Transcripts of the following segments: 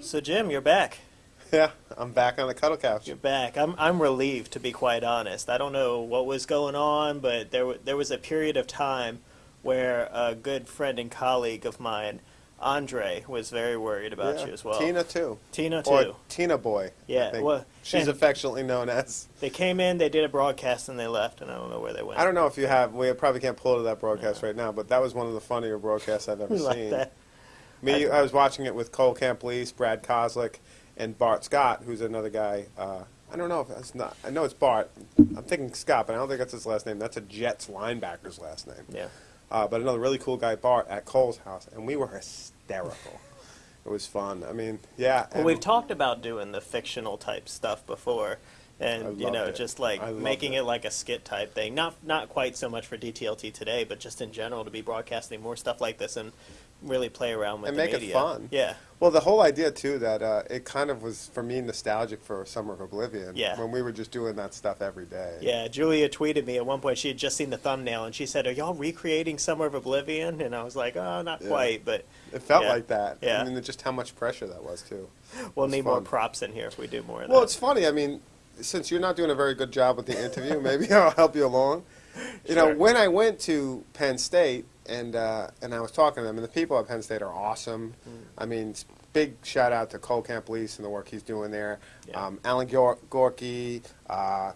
So Jim, you're back. Yeah, I'm back on the cuddle couch. You're back. I'm I'm relieved to be quite honest. I don't know what was going on, but there there was a period of time where a good friend and colleague of mine, Andre, was very worried about Yeah, you as well. Tina too. Tina Or too. Tina Boy. I Yeah, think. well, she's affectionately known as. They came in, they did a broadcast, and they left, and I don't know where they went. I don't know if you have. We probably can't pull to that broadcast right now, but that was one of the funnier broadcasts I've ever like seen. that. Me, I was watching it with Cole Camplese, Brad Kozlek, and Bart Scott, who's another guy. Uh, I don't know if it's not. I know it's Bart. I'm thinking Scott, but I don't think that's his last name. That's a Jets linebacker's last name. Yeah. Uh, but another really cool guy, Bart, at Cole's house, and we were hysterical. it was fun. I mean, yeah. Well, we've talked about doing the fictional type stuff before, I and you know, it. just like making it. it. like a skit type thing. Not not quite so much for DTLT today, but just in general to be broadcasting more stuff like this and really play around with And make it fun. Yeah, Well, the whole idea too that uh, it kind of was for me nostalgic for Summer of Oblivion. Yeah. When we were just doing that stuff every day. yeah. Julia tweeted me at one point. She had just seen the thumbnail and she said, "Are y'all recreating Summer of Oblivion?" And I was like, "Oh, not Yeah. quite, but It felt Yeah. like that. Yeah. I mean, just how much pressure that was too. we'll It's need more props in here if we do more of Well, that." it's funny. I mean, since you're not doing a very good job with the interview, maybe I'll help you along. You know, when I went to Penn State and uh, and I was talking to them, and the people at Penn State are awesome. Mm. I mean, big shout out to Cole Camplese and the work he's doing there. Yeah. Um, Alan Gor- Gyorke, uh,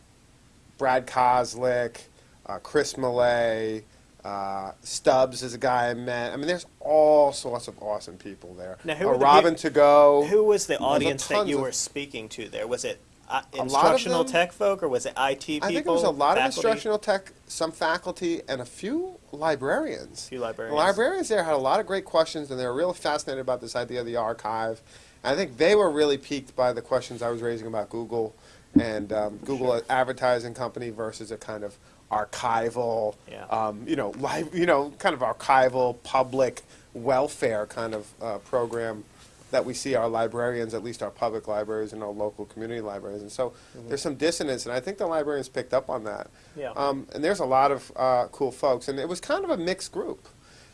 Brad Kozlek, uh, Chris Millay. Uh, Stubbs is a guy I met. I mean, there's all sorts of awesome people there. Now, who uh, are the Robin to go. Who was the audience that you were speaking to there? Was it uh, A lot of instructional them- tech folk or was it IT people? I think it was a lot of instructional tech, some faculty, and a few librarians. A few The librarians. librarians there had a lot of great questions, and they were really fascinated about this idea of the archive. And I think they were really piqued by the questions I was raising about Google and um, Google Sure. advertising company versus a kind of archival, Yeah. um, you know, live, you know, kind of archival public welfare kind of uh, program that we see our librarians, at least our public libraries and our local community libraries. And so there's some dissonance, and I think the librarians picked up on that. Yeah. Um, and there's a lot of uh, cool folks, and it was kind of a mixed group.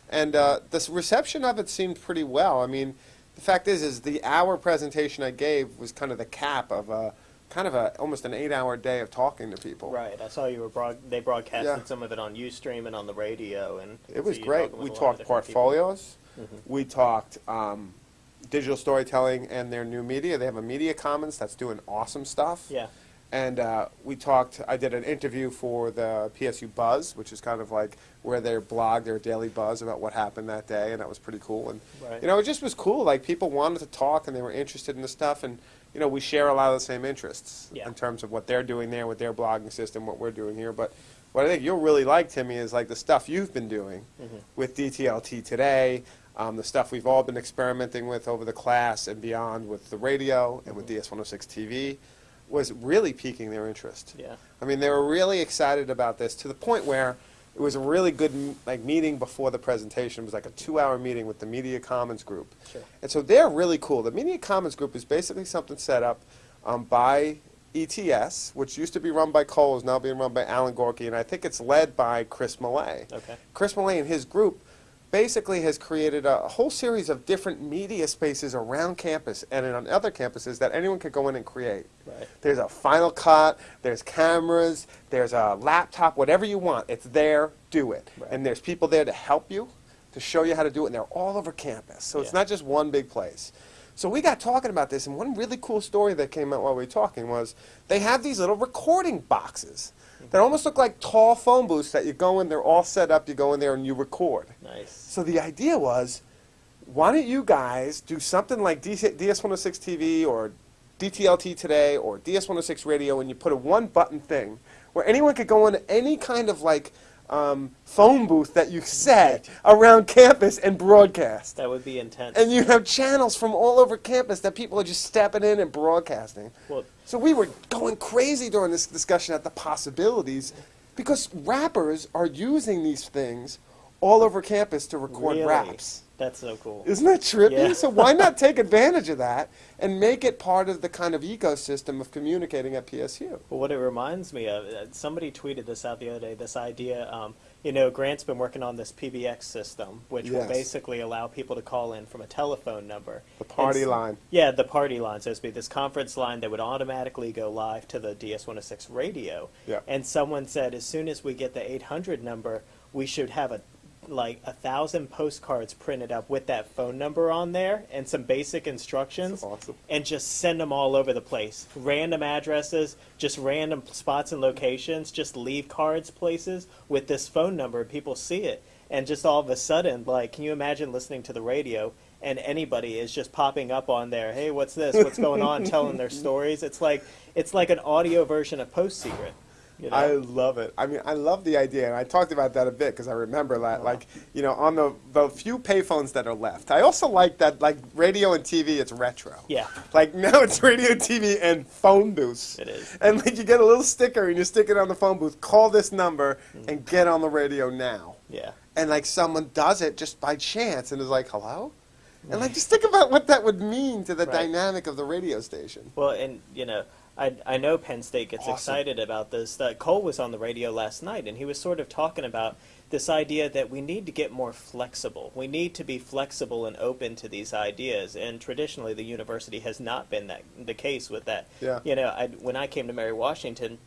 And uh, the reception of it seemed pretty well. I mean, the fact is, is the hour presentation I gave was kind of the cap of a kind of a almost an eight-hour day of talking to people. Right, I saw you were broad, they broadcasted Yeah. some of it on UStream and on the radio, and It was great. talking We a lot of talked portfolios. Mhm. We talked um, digital storytelling and their new media. They have a media commons that's doing awesome stuff. Yeah, And uh, we talked, I did an interview for the PSU Buzz, which is kind of like where they blog their daily buzz about what happened that day, and that was pretty cool. And, Right. you know, it just was cool. Like, people wanted to talk and they were interested in the stuff, and, you know, we share a lot of the same interests Yeah. in terms of what they're doing there with their blogging system, what we're doing here. But what I think you'll really like, Timmy, is like the stuff you've been doing Mhm. with DTLT today, um, the stuff we've all been experimenting with over the class and beyond with the radio and with DS106 TV was really piquing their interest. yeah, I mean, they were really excited about this to the point where it was a really good like meeting before the presentation. It was like a two-hour meeting with the Media Commons group. sure. And so they're really cool. The Media Commons Group is basically something set up um, by ETS, which used to be run by Cole, is now being run by Alan Gyorke, and I think it's led by Chris Millay. Okay. Chris Millay and his group basically has created a whole series of different media spaces around campus and on other campuses that anyone could go in and create. Right. There's a Final Cut, there's cameras, there's a laptop, whatever you want. It's there, do it. Right. And there's people there to help you, to show you how to do it, and they're all over campus. So it's not just one big place. So we got talking about this, and one really cool story that came out while we were talking was they have these little recording boxes that almost look like tall phone booths that you go in, they're all set up, you go in there and you record. Nice. So the idea was, why don't you guys do something like DS106 TV or DTLT Today or DS106 Radio, and you put a one-button thing where anyone could go into any kind of like um, phone booth that you set around campus and broadcast. That would be intense. And you have channels from all over campus that people are just stepping in and broadcasting. well, So we were going crazy during this discussion at the possibilities because rappers are using these things all over campus to record really, raps. That's so cool. Isn't that trippy? Yeah. So why not take advantage of that and make it part of the kind of ecosystem of communicating at PSU? Well, what it reminds me of, uh, somebody tweeted this out the other day. This idea, um, you know, Grant's been working on this PBX system, which will basically allow people to call in from a telephone number. The party And line. Yeah, the party line, so to speak, this conference line that would automatically go live to the DS106 radio. Yeah. And someone said as soon as we get the 800 number, we should have a like a thousand postcards printed up with that phone number on there and some basic instructions awesome. and just send them all over the place. Random addresses, just random spots and locations, just leave cards places with this phone number. People see it. And just all of a sudden, like, can you imagine listening to the radio and anybody is just popping up on there, hey, what's this? What's going on? Telling their stories. It's like it's like an audio version of Post Secret. You know? I love it. I mean, I love the idea, and I talked about that a bit because I remember that, like, you know, on the the few payphones that are left. I also like that, like, radio and TV, it's retro. yeah, Like now it's radio, TV, and phone booths. it is. And like you get a little sticker and you stick it on the phone booth. Call this number Mm. and get on the radio now. Yeah. And like someone does it just by chance and is like, "Hello," and like just think about what that would mean to the Right. dynamic of the radio station. Well, and you know, I I know Penn State gets Awesome. excited about this. Uh, Cole was on the radio last night, and he was sort of talking about this idea that we need to get more flexible. We need to be flexible and open to these ideas. And traditionally, the university has not been that the case with that. Yeah. You know, I, when I came to Mary Washington,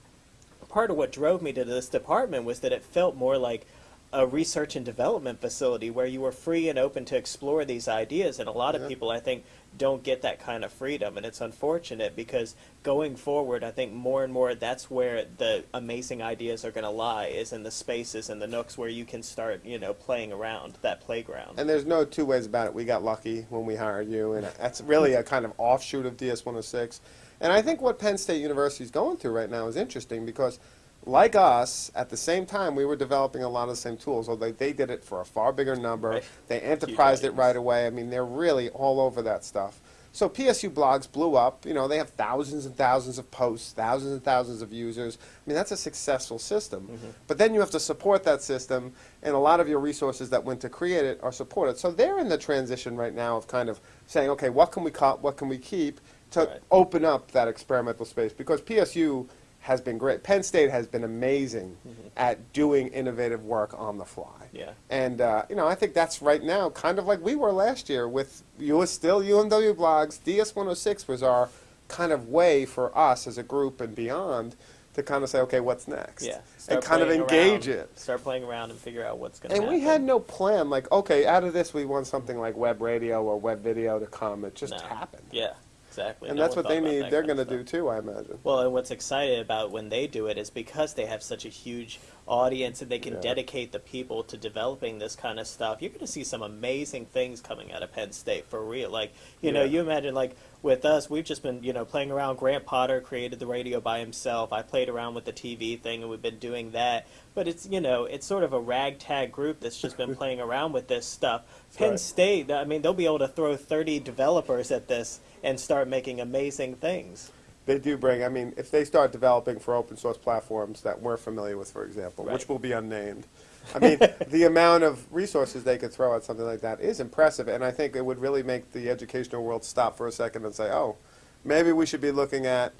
part of what drove me to this department was that it felt more like a research and development facility where you were free and open to explore these ideas and a lot of people i think don't get that kind of freedom and it's unfortunate because going forward i think more and more that's where the amazing ideas are going to lie is in the spaces and the nooks where you can start you know playing around that playground And there's no two ways about it. We got lucky when we hired you, and that's really a kind of offshoot of DS106. And I think what Penn State University is going through right now is interesting because, like us, at the same time, we were developing a lot of the same tools, although they did it for a far bigger number. Right. They enterprised it right away. I mean, they're really all over that stuff. So PSU blogs blew up. You know, they have thousands and thousands of posts, thousands and thousands of users. I mean, that's a successful system. Mm-hmm. But then you have to support that system, and a lot of your resources that went to create it are supported. So they're in the transition right now of kind of saying, okay, what can we cut, what can we keep, to Right. open up that experimental space because PSU has been great. Penn State has been amazing at doing innovative work on the fly. Yeah. And uh, you know, I think that's right now, kind of like we were last year with you was still UMW blogs. DS106 was our kind of way for us as a group and beyond to kind of say, okay, what's next? yeah and kind of engage around, it. start playing around and figure out what's going to And happen we had no plan, like, okay, out of this we want something like web radio or web video to come. It just No. happened. yeah exactly And No that's what they need. They're going to do too, I imagine. Well, and what's exciting about when they do it is because they have such a huge audience and they can Yeah. dedicate the people to developing this kind of stuff. You're going to see some amazing things coming out of Penn State for real. Like, you know, you imagine like with us, we've just been, you know, playing around. Grant Potter created the radio by himself. I played around with the TV thing and we've been doing that. But it's, you know, it's sort of a ragtag group that's just been playing around with this stuff. Penn right. State, I mean, they'll be able to throw 30 developers at this and start making amazing things. They do bring, I mean, if they start developing for open source platforms that we're familiar with, for example, which will be unnamed, I mean, the amount of resources they could throw at something like that is impressive, and I think it would really make the educational world stop for a second and say, oh, maybe we should be looking at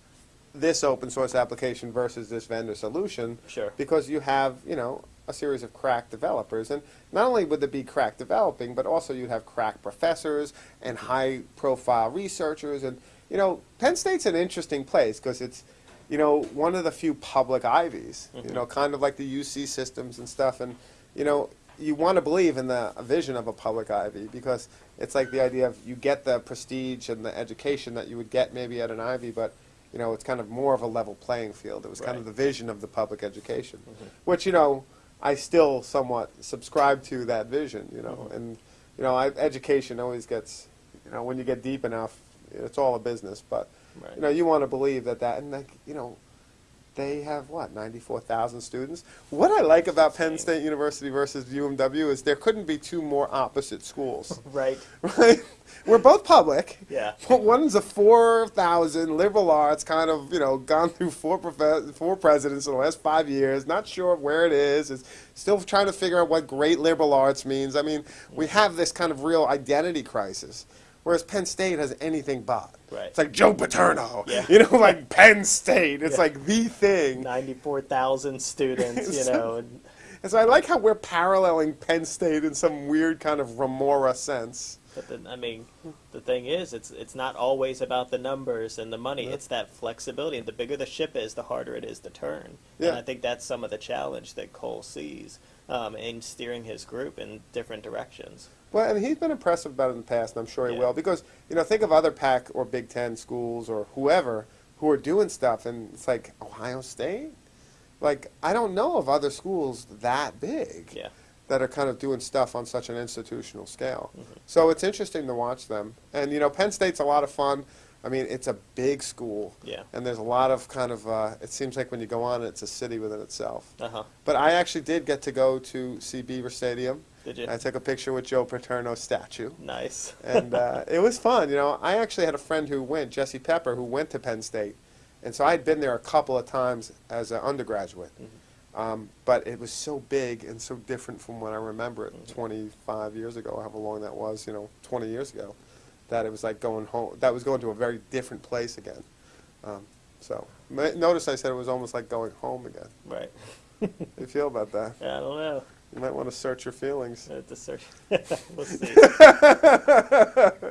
this open source application versus this vendor solution Sure. because you have, you know, a series of crack developers. And not only would there be crack developing, but also you'd have crack professors and high profile researchers. And, you know, Penn State's an interesting place because it's, you know, one of the few public Ivies, you mm-hmm. know, kind of like the UC systems and stuff. And, you know, you want to believe in the vision of a public Ivy because it's like the idea of you get the prestige and the education that you would get maybe at an Ivy, but you know, it's kind of more of a level playing field. It was kind of the vision of the public education, mm-hmm. which you know, I still somewhat subscribe to that vision. You know, mm-hmm. and you know, I, education always gets, you know, when you get deep enough, it's all a business. But Right. you know, you want to believe that that, and like, you know, they have what ninety four thousand students. What I like about Penn State University versus UMW is there couldn't be two more opposite schools, Right. right? We're both public. Yeah. But one's a 4,000 liberal arts, kind of, you know, gone through four, four presidents in the last five years, not sure where it is, is still trying to figure out what great liberal arts means. I mean, we mm-hmm. have this kind of real identity crisis, whereas Penn State has anything but. Right. It's like Joe Paterno, Yeah. you know, like Penn State. It's Yeah. like the thing. Ninety-four thousand students. You know. and- And so I like how we're paralleling Penn State in some weird kind of remora sense. But the, I mean, the thing is, it's it's not always about the numbers and the money. It's that flexibility. And the bigger the ship is, the harder it is to turn. Yeah. And I think that's some of the challenge that Cole sees um, in steering his group in different directions. Well, and he's been impressive about it in the past, and I'm sure he Yeah. will. Because, you know, think of other Pac or Big Ten schools or whoever who are doing stuff, and it's like Ohio State? Like, I don't know of other schools that big Yeah. That are kind of doing stuff on such an institutional scale. Mm-hmm. So it's interesting to watch them. And, you know, Penn State's a lot of fun. I mean, it's a big school. Yeah. And there's a lot of kind of, uh, it seems like when you go on it's a city within itself. Uh huh. But I actually did get to go to see Beaver Stadium. Did you? I took a picture with Joe Paterno's statue. Nice. And uh, it was fun. You know, I actually had a friend who went, Jesse Pepper, who went to Penn State. And so I had been there a couple of times as an undergraduate. Mm-hmm. Um, but it was so big and so different from when I remember it Mm-hmm. 25 years ago, however long that was, you know, 20 years ago, that it was like going home. That was going to a very different place again. Um, so notice I said it was almost like going home again. right. How do you feel about that? I don't know. You might want to search your feelings. I have to search. we'll see.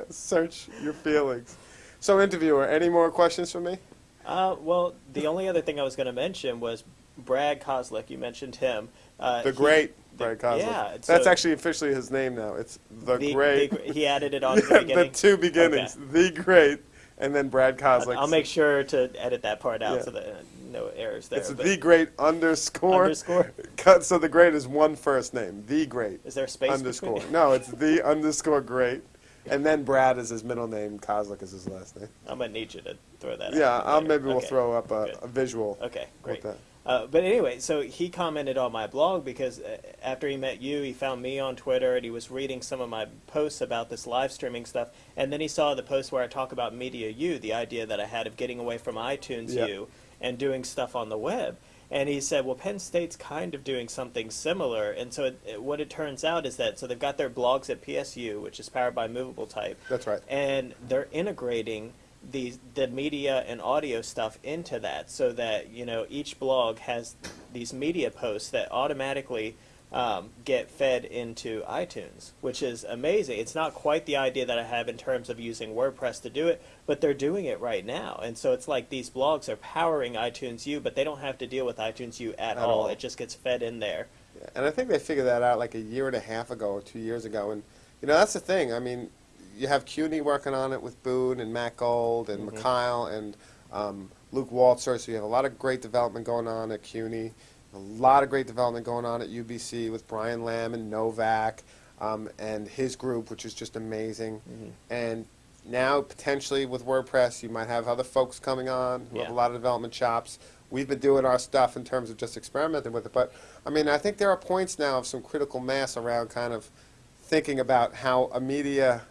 Search your feelings. So, interviewer, any more questions for me? Uh, well, the only other thing I was going to mention was Brad Kozlek. You mentioned him. Uh, The great the- Brad Kozlek. yeah, That's so- actually officially his name now. It's the, the great. the- he added it on Yeah, the beginning. two beginnings. The great, and then Brad Kozlek. I'll make sure to edit that part out Yeah. so that uh, no errors there. It's the great underscore. underscore. Cut. So the great is one first name. The great Is there a space underscore. No, it's the underscore great, and then Brad is his middle name. Kozlek is his last name. I'm gonna need you to throw that. Yeah, out I'll, later. maybe we'll throw up a, a visual. Okay, great. Uh, but anyway, so he commented on my blog because uh, after he met you, he found me on Twitter and he was reading some of my posts about this live streaming stuff. And then he saw the post where I talk about Media U, the idea that I had of getting away from iTunes Yeah. U and doing stuff on the web. And he said, well, Penn State's kind of doing something similar. And so it, it- what it turns out is that, so they've got their blogs at PSU, which is powered by Movable Type That's right. and they're integrating these the media and audio stuff into that so that you know each blog has these media posts that automatically um, get fed into iTunes, which is amazing. It's not quite the idea that I have in terms of using WordPress to do it, but they're doing it right now. And so it's like these blogs are powering iTunes U, but they don't have to deal with iTunes U at, At all. all. It just gets fed in there. Yeah, and I think they figured that out like a year and a half ago or two years ago. And you know that's the thing. I mean, you have CUNY working on it with Boone and Matt Gold and Mhm. Mikhail and um, Luke Waltzer. So you have a lot of great development going on at CUNY. A lot of great development going on at UBC with Brian Lamb and Novak um, and his group, which is just amazing. Mhm. And now potentially with WordPress, you might have other folks coming on who have a lot of development chops. We've been doing our stuff in terms of just experimenting with it, but I mean, I think there are points now of some critical mass around kind of thinking about how a media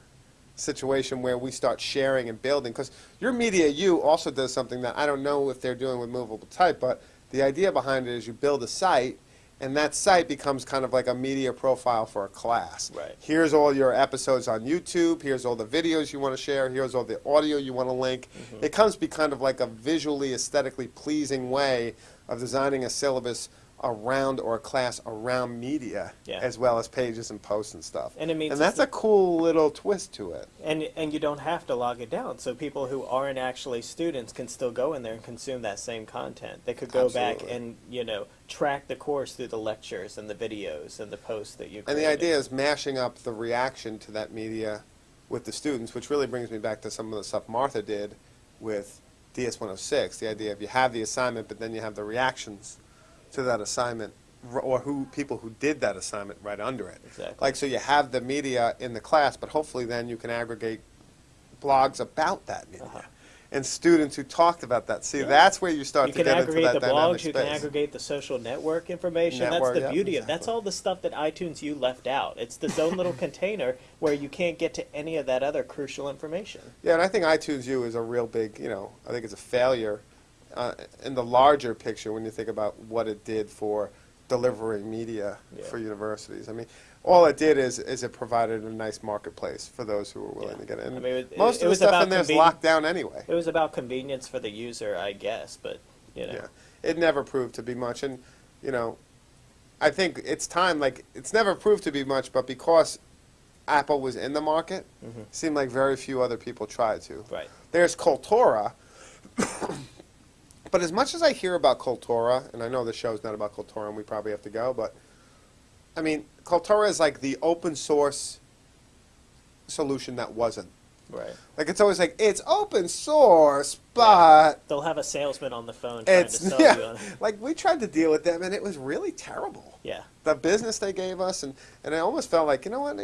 situation where we start sharing and building. Because your Media U also does something that I don't know if they're doing with movable type, but the idea behind it is you build a site, and that site becomes kind of like a media profile for a class. Right. Here's all your episodes on YouTube. Here's all the videos you want to share. Here's all the audio you want to link. Mm-hmm. It comes to be kind of like a visually, aesthetically pleasing way of designing a syllabus around or a class around media, Yeah. as well as pages and posts and stuff. And it means and that's a cool little twist to it. And and you don't have to log it down. So people who aren't actually students can still go in there and consume that same content. They could go back and you know track the course through the lectures and the videos and the posts that you. And the idea is mashing up the reaction to that media with the students, which really brings me back to some of the stuff Martha did with DS106. The idea of you have the assignment, but then you have the reactions to that assignment, or who people who did that assignment right under it. Exactly. Like so, you have the media in the class, but hopefully then you can aggregate blogs about that media. Uh-huh. And students who talked about that. See, Yeah. that's where you start you to get into aggregate that the blogs. You space. can aggregate the social network information. Network, that's the yeah, beauty of. It. That's all the stuff that iTunes U left out. It's this own little container where you can't get to any of that other crucial information. Yeah, and I think iTunes U is a real big, you know, I think it's a failure uh, in the larger picture when you think about what it did for delivering media Yeah. for universities. I mean, all it did is is it provided a nice marketplace for those who were willing Yeah. to get in. I mean, it- Most it of the was stuff in there is locked down anyway. It was about convenience for the user, I guess, but you know. Yeah, it never proved to be much, and you know, I think it's time. Like it's never proved to be much, but because Apple was in the market, Mm-hmm. it seemed like very few other people tried to. Right. There's Kaltura, but as much as I hear about Kaltura, and I know the show is not about Kaltura, and we probably have to go, but I mean, Kaltura is like the open source solution that wasn't. Right. Like it's always like it's open source, but They'll have a salesman on the phone trying to sell you yeah. on. Like we tried to deal with them, and it was really terrible. Yeah. The business they gave us, and and I almost felt like you know what.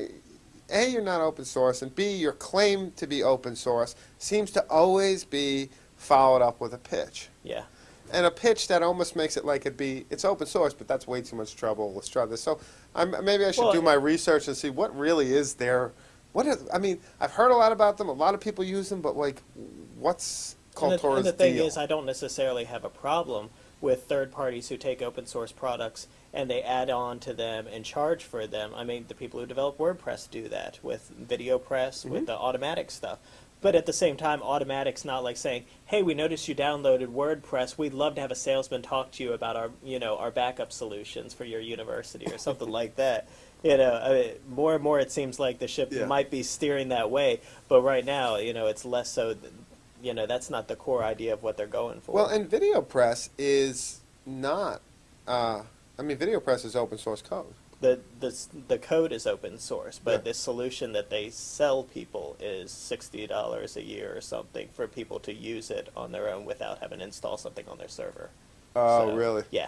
A, you're not open source, and B, your claim to be open source seems to always be followed up with a pitch. Yeah. and a pitch that almost makes it like it'd be it's open source, but that's way too much trouble. Let's try this. So I'm, maybe I should Well, do my research and see what really is there. What is, I mean, I've heard a lot about them. A lot of people use them, but like, what's Kaltura's and the thing deal? is, I don't necessarily have a problem with third parties who take open source products and they add on to them and charge for them. I mean, the people who develop WordPress do that with VideoPress, Mm-hmm. with the Automattic stuff. But at the same time, Automattic's not like saying, "Hey, we noticed you downloaded WordPress. We'd love to have a salesman talk to you about our, you know, our backup solutions for your university or something like that." You know, I mean, more and more it seems like the ship Yeah. might be steering that way. But right now, you know, it's less so. Th- you know, that's not the core idea of what they're going for. well, and VideoPress is not. Uh, I mean, VideoPress is open source code. The the the code is open source, but Yeah. the solution that they sell people is sixty dollars a year or something for people to use it on their own without having to install something on their server. Oh, So, really? Yeah,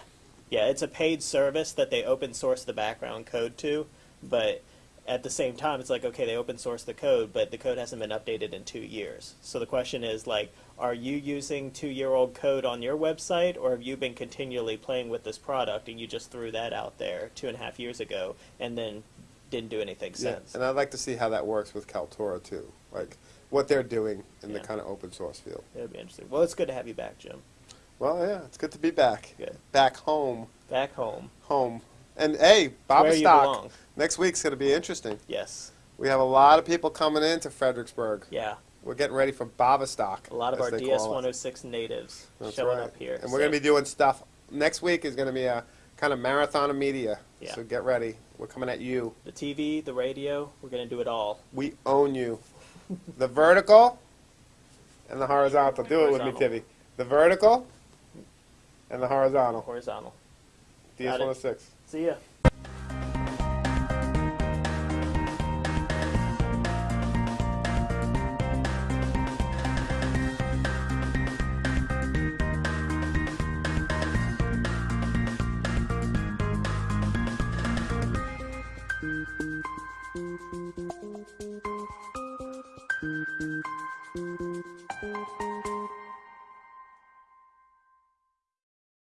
yeah. It's a paid service that they open source the background code to, but at the same time, it's like okay, they open source the code, but the code hasn't been updated in two years. So the question is like, are you using two-year-old code on your website, or have you been continually playing with this product and you just threw that out there two and a half years ago and then didn't do anything Yeah, since? and I'd like to see how that works with Kaltura too, like what they're doing in the kind of open source field. It would be interesting. Well, it's good to have you back, Jim. Well, yeah, it's good to be back, Good. back home, Back home. home, and hey, Bob Stock. Next week's going to be interesting. Yes. We have a lot of people coming into Fredericksburg. Yeah. We're getting ready for Bavistock. A lot of our DS call it. 106 natives That's showing right. up here. And we're going to be doing stuff. Next week is going to be a kind of marathon of media. Yeah. So get ready. We're coming at you. the TV, the radio. We're going to do it all. We own you. the vertical and the horizontal. Do it with me, Horizontal. Tibby. The vertical and the horizontal. Horizontal. DS-106. See ya.